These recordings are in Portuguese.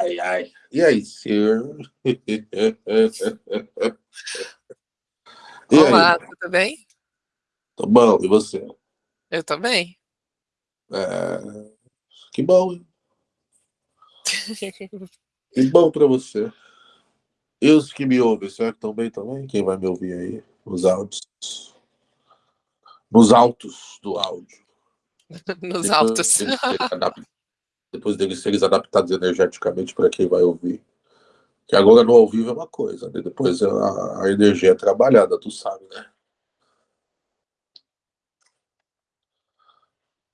Ai, ai. E aí, senhor? e Olá, aí? tudo bem? Tô bom, e você? Eu também. É... Que bom, hein? Que bom pra você. E os que me ouvem, será que estão bem também? Quem vai me ouvir aí? Nos áudios. Nos altos do áudio. Nos Depois altos. Depois deles serem adaptados energeticamente para quem vai ouvir. Que agora no ao vivo é uma coisa, né? Depois a, a energia é trabalhada, tu sabe, né?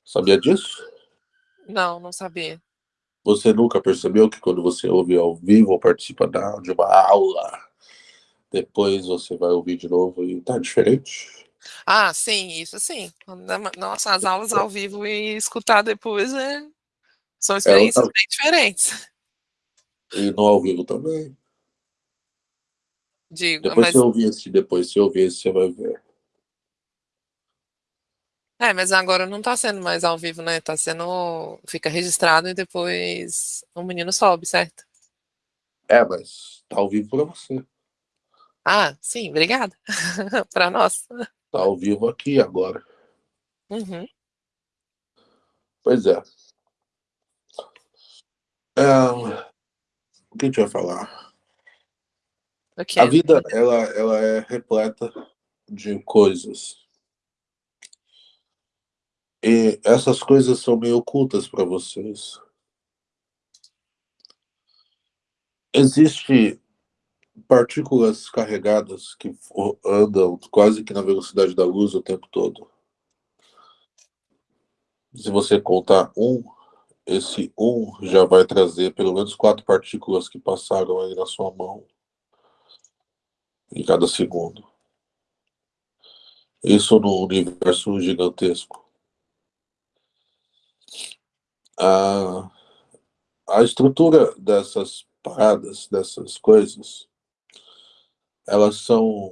Sabia disso? Não, não sabia. Você nunca percebeu que quando você ouve ao vivo ou participa da- de uma aula, depois você vai ouvir de novo e tá diferente? Ah, sim, isso sim. Nossa, as aulas ao vivo e escutar depois é... são É experiências bem diferentes. E no ao vivo também. Digo, Depois mas, você ouvir esse, depois você ouvir esse, você vai ver. é, mas agora não tá sendo mais ao vivo, né? Tá sendo. Fica registrado e depois o menino sobe, certo? É, mas tá ao vivo pra você. Ah, sim, obrigada. Para nós. Tá ao vivo aqui agora. Uhum. Pois é. É... O que a gente vai falar? Ok. A vida, ela, ela é repleta de coisas. E essas coisas são meio ocultas para vocês. Existem partículas carregadas que andam quase que na velocidade da luz o tempo todo. Se você contar um, esse um já vai trazer pelo menos quatro partículas que passaram aí na sua mão em cada segundo. Isso no universo gigantesco. A, a estrutura dessas paradas, dessas coisas, elas são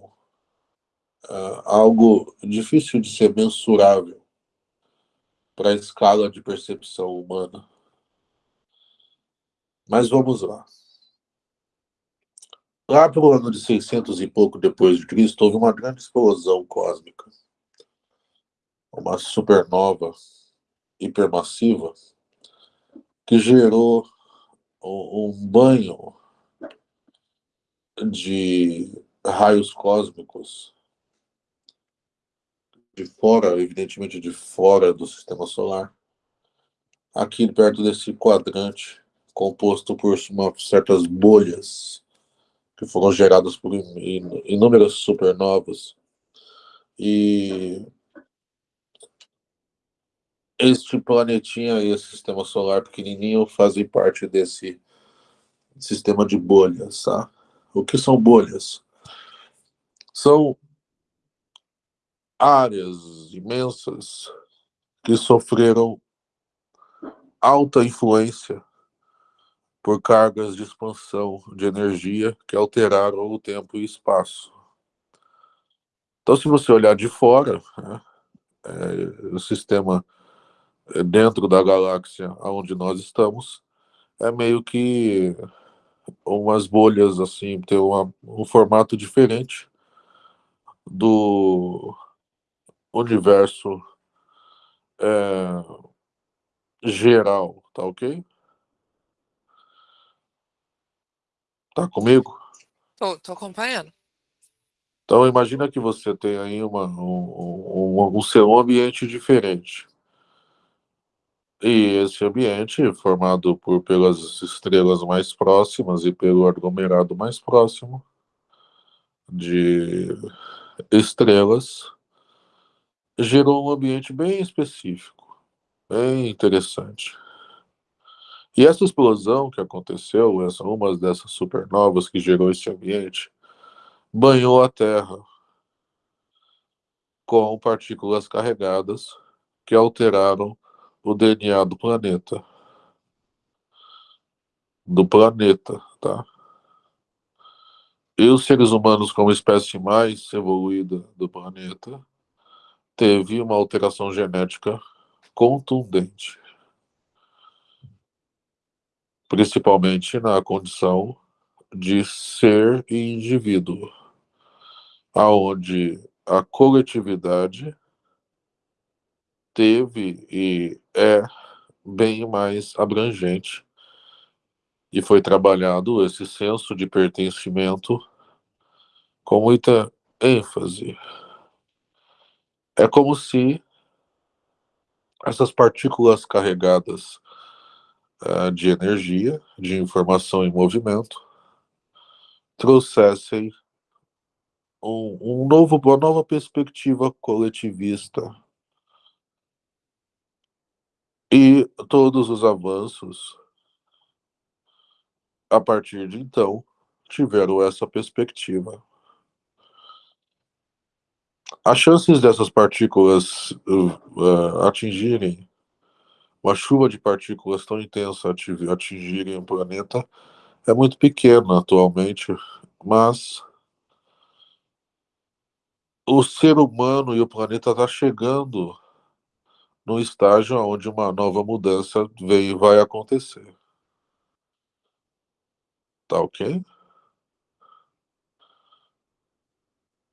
uh, algo difícil de ser mensurável para a escala de percepção humana. Mas vamos lá. Lá pelo ano de 600 e pouco depois de Cristo, houve uma grande explosão cósmica. Uma supernova hipermassiva que gerou um banho de raios cósmicos de fora, evidentemente de fora do sistema solar, aqui perto desse quadrante composto por uma, certas bolhas que foram geradas por inúmeras supernovas e este planetinha e esse sistema solar pequenininho fazem parte desse sistema de bolhas, tá? O que são bolhas? São áreas imensas que sofreram alta influência por cargas de expansão de energia que alteraram o tempo e espaço. Então, se você olhar de fora, né, é, o sistema dentro da galáxia onde nós estamos é meio que umas bolhas assim, tem uma, um formato diferente do universo é, geral, tá ok? Tá comigo? Tô, tô acompanhando. Então imagina que você tem aí uma, um, um, um seu ambiente diferente. E esse ambiente, formado por, pelas estrelas mais próximas e pelo aglomerado mais próximo de estrelas, gerou um ambiente bem específico, bem interessante. E essa explosão que aconteceu, essa, uma dessas supernovas que gerou esse ambiente, banhou a Terra com partículas carregadas que alteraram o DNA do planeta. Do planeta, tá? E os seres humanos, como espécie mais evoluída do planeta, teve uma alteração genética contundente. Principalmente na condição de ser indivíduo, aonde a coletividade teve e é bem mais abrangente e foi trabalhado esse senso de pertencimento com muita ênfase. É como se essas partículas carregadas uh, de energia, de informação em movimento, trouxessem um, um novo, uma nova perspectiva coletivista. E todos os avanços, a partir de então, tiveram essa perspectiva. As chances dessas partículas uh, atingirem uma chuva de partículas tão intensa atingirem o planeta é muito pequena atualmente, mas o ser humano e o planeta está chegando no estágio onde uma nova mudança vem e vai acontecer. Tá ok?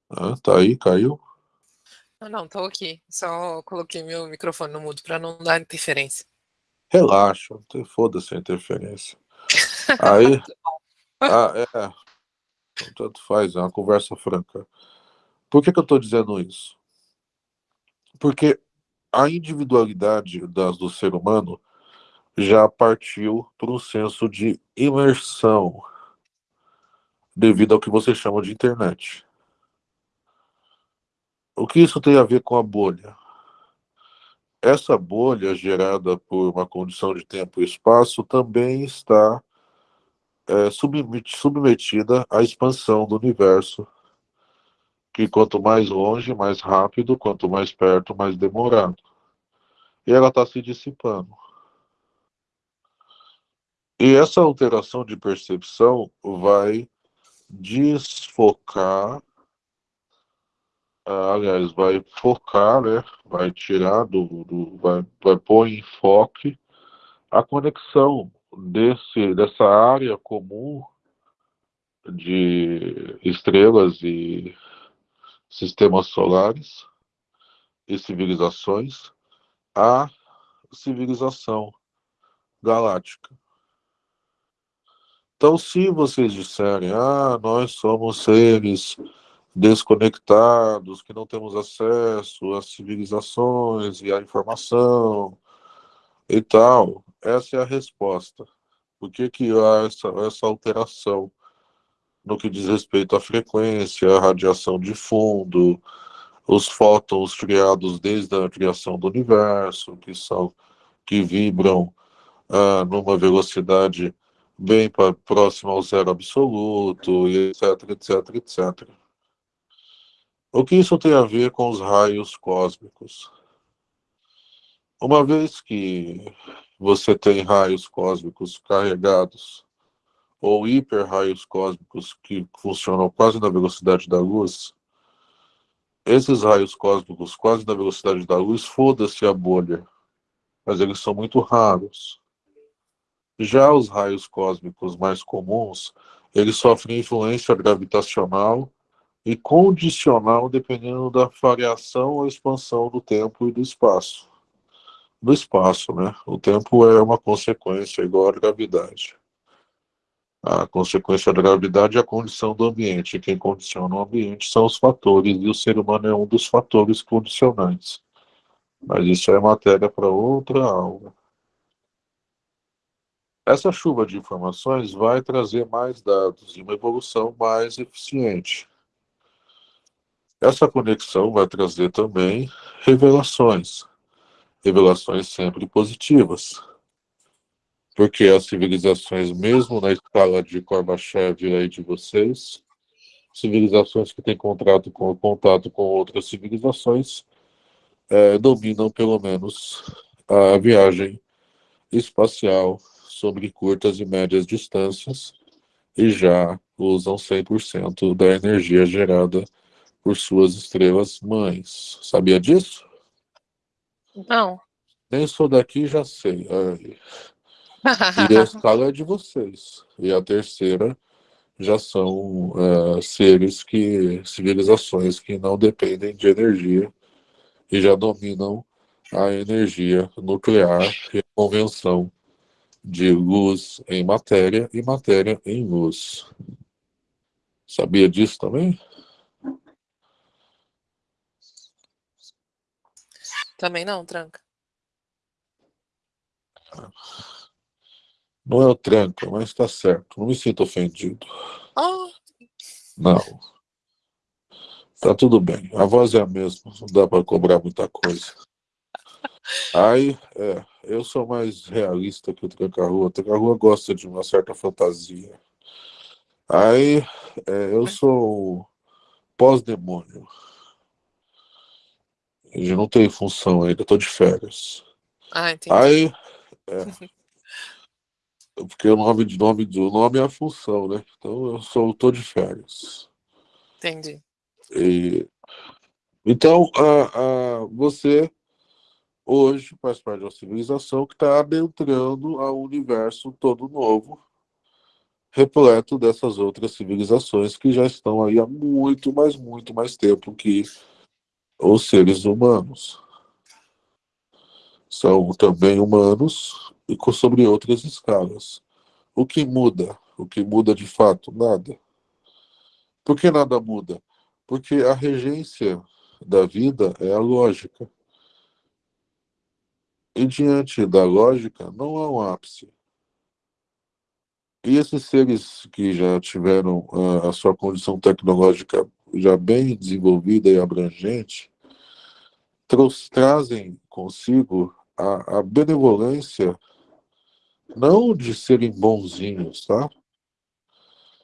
Ah, tá aí, caiu? Não, não, tô aqui. Só coloquei meu microfone no mudo para não dar interferência. Relaxa, foda-se a interferência. Aí, ah, é, tanto faz, é uma conversa franca. Por que, que eu estou dizendo isso? Porque a individualidade das, do ser humano já partiu para um senso de imersão devido ao que você chama de internet. O que isso tem a ver com a bolha? Essa bolha gerada por uma condição de tempo e espaço também está é, submetida à expansão do universo, que quanto mais longe, mais rápido, quanto mais perto, mais demorado. E ela está se dissipando. E essa alteração de percepção vai desfocar aliás, vai focar, né? Vai tirar do, do vai, vai pôr em foque a conexão desse dessa área comum de estrelas e sistemas solares e civilizações à civilização galáctica. Então, se vocês disserem, ah, nós somos seres desconectados, que não temos acesso às civilizações e à informação e tal. Essa é a resposta. Por que, que há essa, essa alteração no que diz respeito à frequência, à radiação de fundo, os fótons criados desde a criação do universo, que são que vibram ah, numa velocidade bem próxima ao zero absoluto, e etc, etc, etc. O que isso tem a ver com os raios cósmicos? Uma vez que você tem raios cósmicos carregados, ou hiper-raios cósmicos que funcionam quase na velocidade da luz, esses raios cósmicos quase na velocidade da luz, foda-se a bolha, mas eles são muito raros. Já os raios cósmicos mais comuns, eles sofrem influência gravitacional e condicional dependendo da variação ou expansão do tempo e do espaço. Do espaço, né? O tempo é uma consequência igual à gravidade. A consequência da gravidade é a condição do ambiente. Quem condiciona o ambiente são os fatores, e o ser humano é um dos fatores condicionantes. Mas isso é matéria para outra aula. Essa chuva de informações vai trazer mais dados e uma evolução mais eficiente. Essa conexão vai trazer também revelações, revelações sempre positivas, porque as civilizações, mesmo na escala de Gorbachev aí de vocês, civilizações que têm contato com, contato com outras civilizações, é, dominam pelo menos a viagem espacial sobre curtas e médias distâncias e já usam 100% da energia gerada por suas estrelas mães. Sabia disso? Não. Nem sou daqui, já sei. E a escala é de vocês. E a terceira já são é, seres que, civilizações que não dependem de energia e já dominam a energia nuclear e a convenção de luz em matéria e matéria em luz. Sabia disso também? Também não, tranca. Não é o tranca, mas está certo. Não me sinto ofendido. Oh. Não. Tá tudo bem. A voz é a mesma. Não dá para cobrar muita coisa. Aí, é, eu sou mais realista que o Tranca-Rua. O Tranca-Rua gosta de uma certa fantasia. Aí, é, eu sou pós-demônio. Eu não tenho função ainda, tô de férias. Ah, entendi. Aí, é, porque o nome, nome do nome é a função, né? Então eu sou, tô de férias. Entendi. E, então, a, a, você hoje faz parte de uma civilização que está adentrando a um universo todo novo, repleto dessas outras civilizações que já estão aí há muito, mas muito mais tempo que os seres humanos. São também humanos e sobre outras escalas. O que muda? O que muda de fato? Nada. Por que nada muda? Porque a regência da vida é a lógica. E diante da lógica, não há um ápice. E esses seres que já tiveram a, a sua condição tecnológica já bem desenvolvida e abrangente, trazem consigo a, a benevolência, não de serem bonzinhos, tá?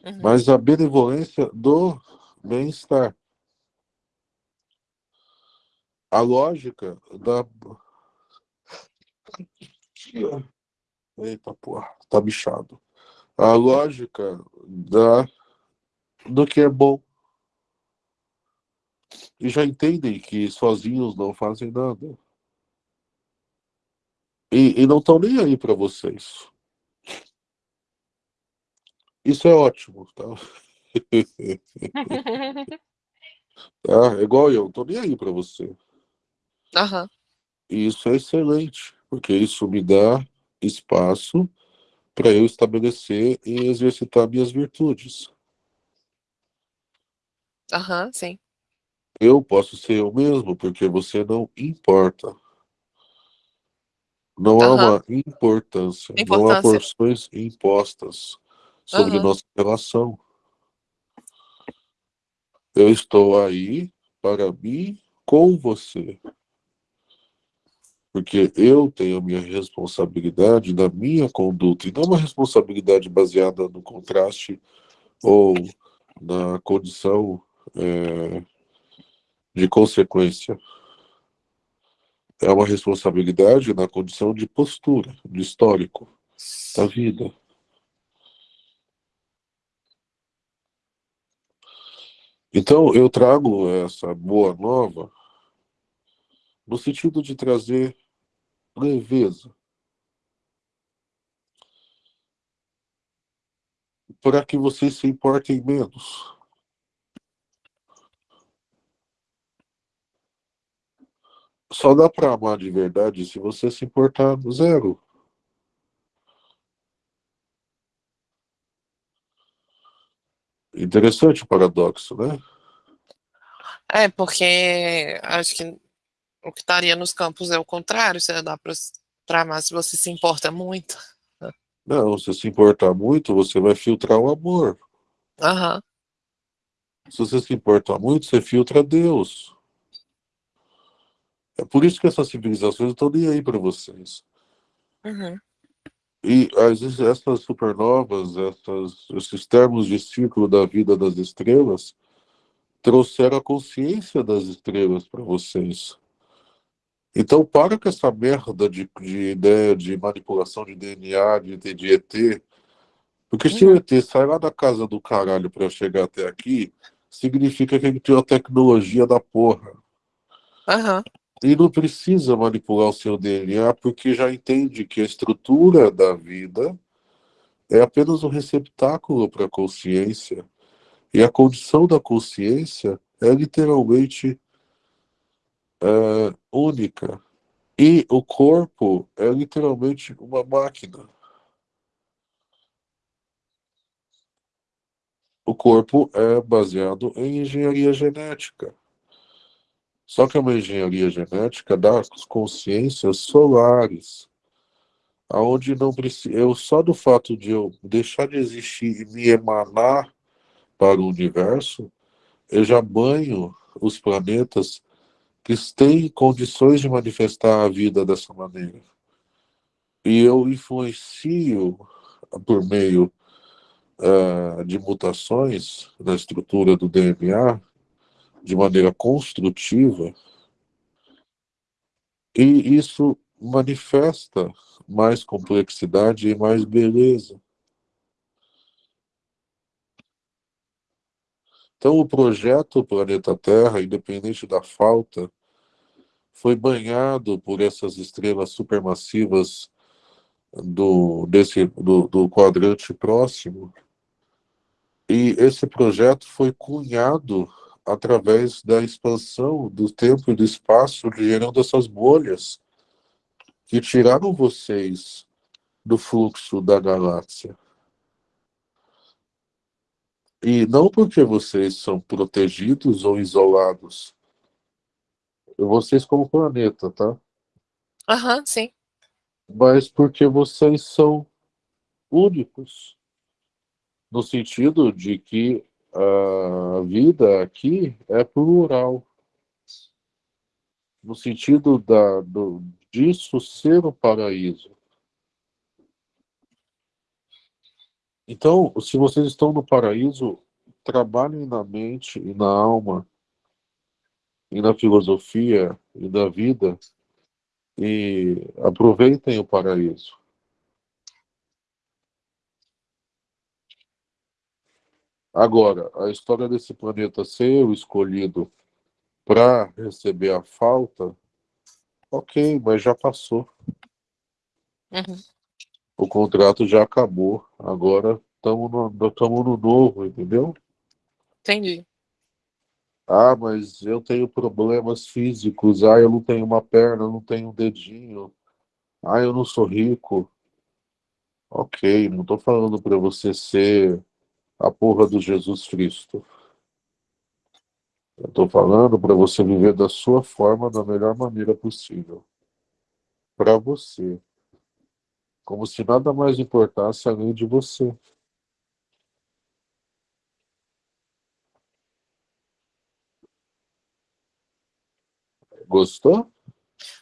Uhum. Mas a benevolência do bem-estar. A lógica da. Eita porra, tá bichado. A lógica da do que é bom. E já entendem que sozinhos não fazem nada. E, e não estão nem aí para vocês. Isso é ótimo, tá? tá? É igual eu, não tô nem aí para você. Uhum. E isso é excelente, porque isso me dá espaço para eu estabelecer e exercitar minhas virtudes. Aham, uhum, sim. Eu posso ser eu mesmo, porque você não importa. Não uhum. há uma importância, importância, não há porções impostas sobre uhum. nossa relação. Eu estou aí para mim com você. Porque eu tenho a minha responsabilidade na minha conduta, e não uma responsabilidade baseada no contraste ou na condição é, de consequência é uma responsabilidade na condição de postura, de histórico da vida. Então, eu trago essa boa nova no sentido de trazer leveza para que vocês se importem menos. Só dá para amar de verdade se você se importar zero. Interessante o paradoxo, né? É, porque acho que o que estaria nos campos é o contrário, você dá para amar se você se importa muito. Não, se se importar muito, você vai filtrar o amor. Uhum. Se você se importar muito, você filtra Deus. É por isso que essas civilizações estão nem aí para vocês. Uhum. E essas supernovas, essas, esses termos de ciclo da vida das estrelas, trouxeram a consciência das estrelas para vocês. Então para com essa merda de, de ideia de manipulação de DNA, de, de ET. Porque se o uhum. ET sai lá da casa do caralho para chegar até aqui, significa que ele tem uma tecnologia da porra. Uhum. E não precisa manipular o seu DNA, porque já entende que a estrutura da vida é apenas um receptáculo para a consciência. E a condição da consciência é literalmente é, única. E o corpo é literalmente uma máquina. O corpo é baseado em engenharia genética. Só que é uma engenharia genética das consciências solares, aonde não precisa, eu só do fato de eu deixar de existir e me emanar para o universo, eu já banho os planetas que têm condições de manifestar a vida dessa maneira. E eu influencio por meio uh, de mutações na estrutura do DNA de maneira construtiva, e isso manifesta mais complexidade e mais beleza. Então, o projeto Planeta Terra, independente da falta, foi banhado por essas estrelas supermassivas do, desse, do, do quadrante próximo. E esse projeto foi cunhado através da expansão do tempo e do espaço, gerando essas bolhas que tiraram vocês do fluxo da galáxia. E não porque vocês são protegidos ou isolados. Vocês como planeta, tá? Aham, uhum, sim. Mas porque vocês são únicos. No sentido de que a vida aqui é plural. No sentido da, do, disso ser o paraíso. Então, se vocês estão no paraíso, trabalhem na mente e na alma, e na filosofia e na vida, e aproveitem o paraíso. Agora, a história desse planeta ser o escolhido para receber a falta, ok, mas já passou. Uhum o contrato já acabou. Agora estamos no, no novo, entendeu? Entendi. Ah, mas eu tenho problemas físicos. Ah, eu não tenho uma perna, não tenho um dedinho. Ah, eu não sou rico. Ok, não estou falando para você ser a porra do Jesus Cristo. Eu estou falando para você viver da sua forma, da melhor maneira possível. Para você como se nada mais importasse além de você. Gostou?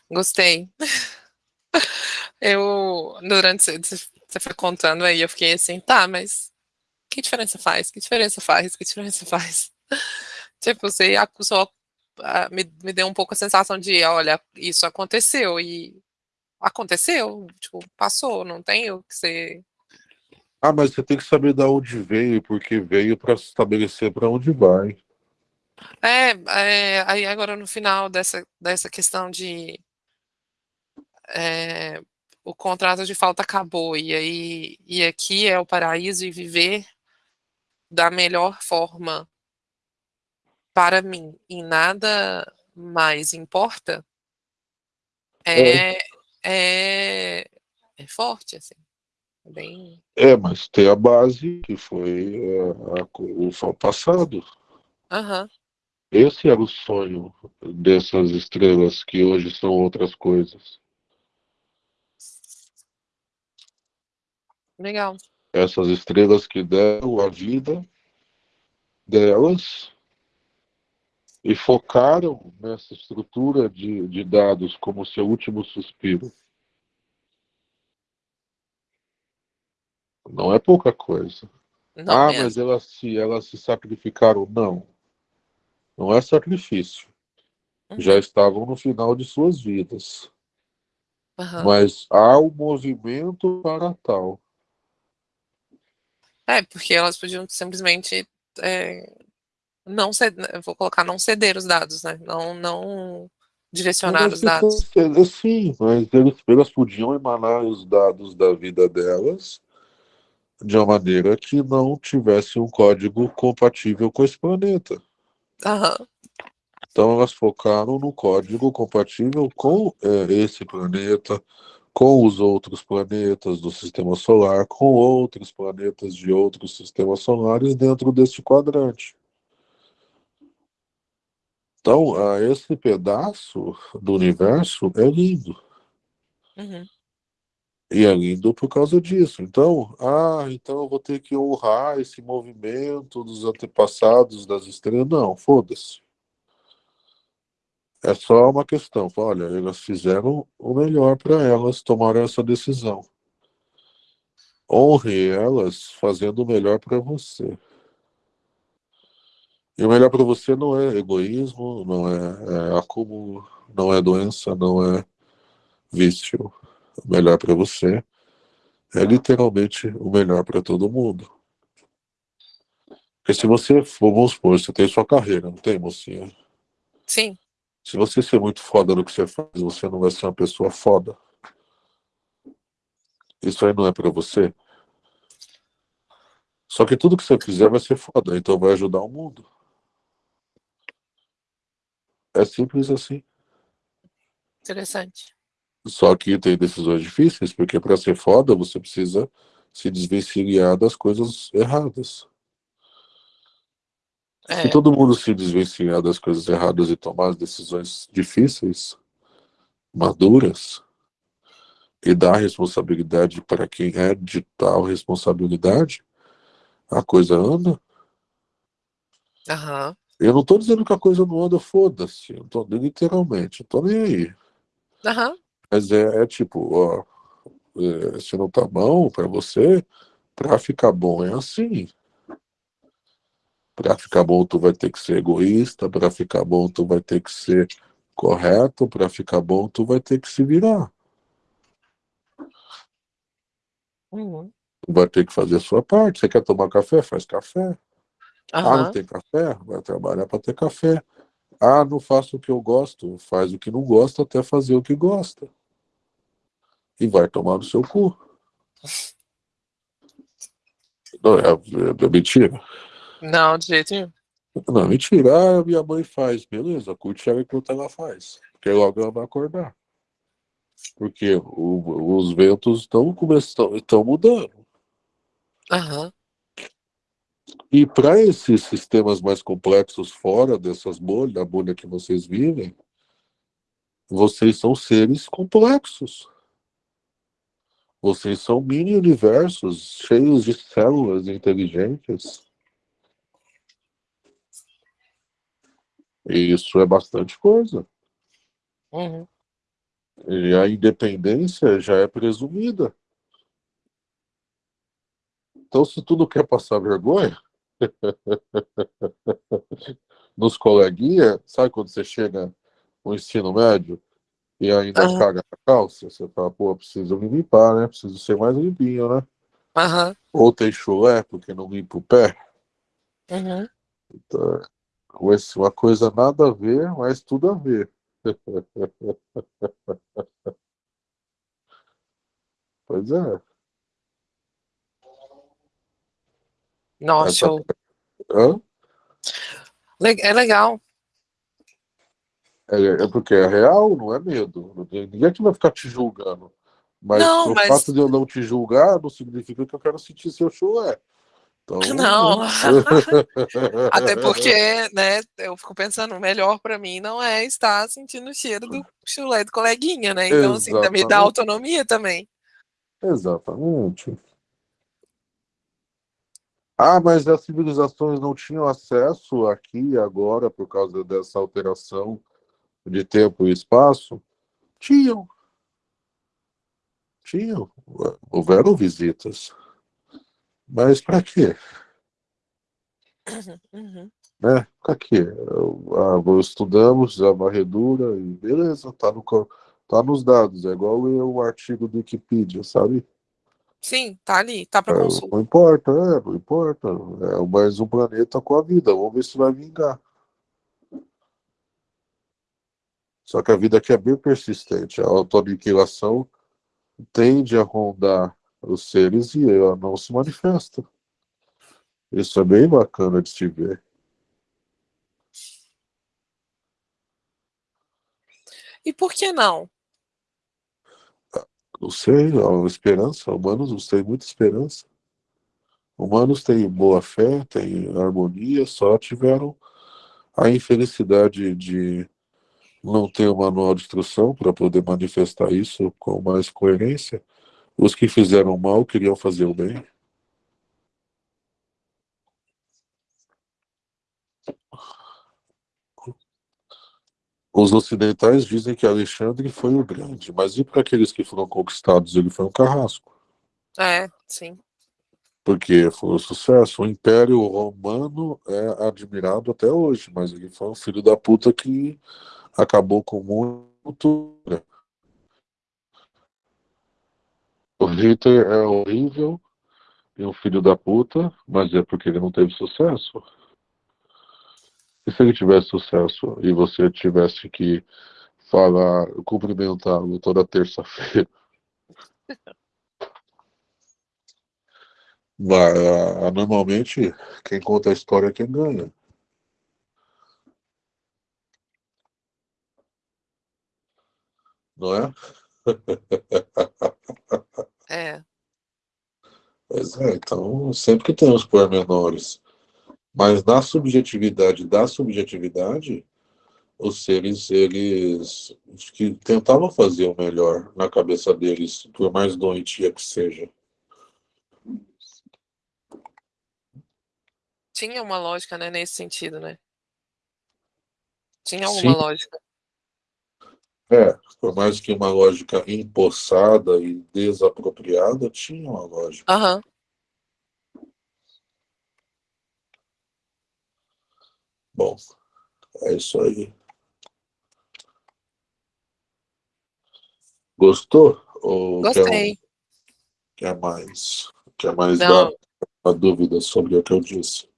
Gostei. Eu, durante você foi contando aí, eu fiquei assim, tá, mas que diferença faz? Que diferença faz? Que diferença faz? Tipo, você acusou, me, me deu um pouco a sensação de, olha, isso aconteceu e aconteceu, tipo, passou, não tem o que ser. Ah, mas você tem que saber de onde veio, porque veio para estabelecer para onde vai. É, é, aí agora no final dessa, dessa questão de é, o contrato de falta acabou e aí e aqui é o paraíso e viver da melhor forma para mim e nada mais importa é, é é, é forte, assim. É bem... É, mas tem a base, que foi a, a, o passado. Uhum. Esse era o sonho dessas estrelas que hoje são outras coisas. Legal. Essas estrelas que deram a vida delas e focaram nessa estrutura de, de dados como seu último suspiro. Não é pouca coisa. Não ah, mesmo. mas elas se, elas se sacrificaram. Não. Não é sacrifício. Uhum. Já estavam no final de suas vidas. Uhum. Mas há um movimento para tal. É, porque elas podiam simplesmente é, não ceder, vou colocar não ceder os dados, né? Não, não direcionar os dados. Sim, mas eles, elas podiam emanar os dados da vida delas de uma maneira que não tivesse um código compatível com esse planeta. Então elas focaram no código compatível com é, esse planeta, com os outros planetas do sistema solar, com outros planetas de outros sistemas solares dentro desse quadrante. Então, esse pedaço do universo é lindo. Uhum. E é lindo por causa disso. Então, ah, então eu vou ter que honrar esse movimento dos antepassados das estrelas. Não, foda-se. É só uma questão. Olha, elas fizeram o melhor para elas, tomaram essa decisão. Honre elas fazendo o melhor para você. E o melhor para você não é egoísmo, não é, é acúmulo, não é doença, não é vício. O melhor para você é literalmente o melhor para todo mundo. Porque se você vamos supor, você tem sua carreira, não tem, mocinha? Sim. Se você ser muito foda no que você faz, você não vai ser uma pessoa foda. Isso aí não é para você. Só que tudo que você fizer vai ser foda, então vai ajudar o mundo. É simples assim. Interessante. Só que tem decisões difíceis, porque para ser foda você precisa se desvencilhar das coisas erradas. É. Se todo mundo se desvencilhar das coisas erradas e tomar as decisões difíceis, maduras, e dar responsabilidade para quem é de tal responsabilidade, a coisa anda. Uhum. Eu não estou dizendo que a coisa não anda, foda-se. Eu tô, literalmente, eu tô nem aí. Uhum. Mas é, é tipo, ó, é, se não tá bom para você, para ficar bom é assim. Para ficar bom, tu vai ter que ser egoísta, para ficar bom, tu vai ter que ser correto, para ficar bom, tu vai ter que se virar. Uhum. Tu vai ter que fazer a sua parte. Você quer tomar café? Faz café. Ah, não tem café? Vai trabalhar para ter café. Ah, não faço o que eu gosto. Faz o que não gosta até fazer o que gosta. E vai tomar no seu cu. Não, é, é, é mentira. Não, de jeito nenhum. Não, mentira. Ah, minha mãe faz. Beleza, curte ela enquanto ela faz. Porque logo ela vai acordar. Porque o, os ventos estão começando, estão mudando. Uhum. E para esses sistemas mais complexos fora dessas bolhas, da bolha que vocês vivem, vocês são seres complexos. Vocês são mini universos cheios de células inteligentes. E isso é bastante coisa. Uhum. E a independência já é presumida. Então, se tu não quer passar vergonha, nos coleguinhas, sabe quando você chega no ensino médio e ainda uhum. caga na calça? Você fala, pô, preciso me limpar, né? Preciso ser mais limpinho, né? Uhum. Ou tem chulé porque não limpa o pé. Uhum. Então, uma coisa nada a ver, mas tudo a ver. pois é. Nossa, show. Hã? É legal. É, é, porque é real, não é medo. Ninguém aqui vai ficar te julgando. Mas não, o mas... fato de eu não te julgar não significa que eu quero sentir seu chulé. Então, não. Até porque, né, eu fico pensando, melhor para mim não é estar sentindo o cheiro do chulé do coleguinha, né? Então, Exatamente. assim, também dá autonomia também. Exatamente. Ah, mas as civilizações não tinham acesso aqui agora por causa dessa alteração de tempo e espaço? Tinham. Tinham. Houveram visitas. Mas para quê? Uhum. Né? Para quê? Ah, estudamos a varredura e beleza, tá, no, tá nos dados. É igual ler um artigo do Wikipedia, sabe? Sim, tá ali, tá para é, consulta. Não importa, é, não importa. É mais um planeta com a vida. Vamos ver se vai vingar. Só que a vida aqui é bem persistente. A autoaniquilação tende a rondar os seres e ela não se manifesta. Isso é bem bacana de se ver. E por que não? Não sei, a esperança, humanos têm muita esperança. Humanos têm boa fé, têm harmonia, só tiveram a infelicidade de não ter um manual de instrução para poder manifestar isso com mais coerência. Os que fizeram mal queriam fazer o bem. Os ocidentais dizem que Alexandre foi o grande, mas e para aqueles que foram conquistados, ele foi um carrasco. É, sim. Porque foi um sucesso. O Império Romano é admirado até hoje, mas ele foi um filho da puta que acabou com muito. O Hitler é horrível e um filho da puta, mas é porque ele não teve sucesso. E se ele tivesse sucesso e você tivesse que falar, cumprimentá-lo toda terça-feira? Normalmente, quem conta a história é quem ganha. Não é? É. Pois é, então sempre que tem os pormenores mas na subjetividade da subjetividade, os seres, eles que tentavam fazer o melhor na cabeça deles, por mais doentia que seja. Tinha uma lógica, né, nesse sentido, né? Tinha alguma Sim. lógica. É, por mais que uma lógica empossada e desapropriada, tinha uma lógica. Aham. Uhum. Bom, é isso aí. Gostou? Ou Gostei. Quer, quer mais? Quer mais Não. dar uma dúvida sobre o que eu disse?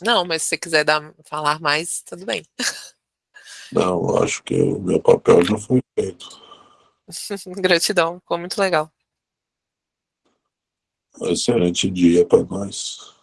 Não, mas se você quiser dar, falar mais, tudo bem. Não, acho que o meu papel já foi feito. Gratidão, ficou muito legal. Excelente dia para nós.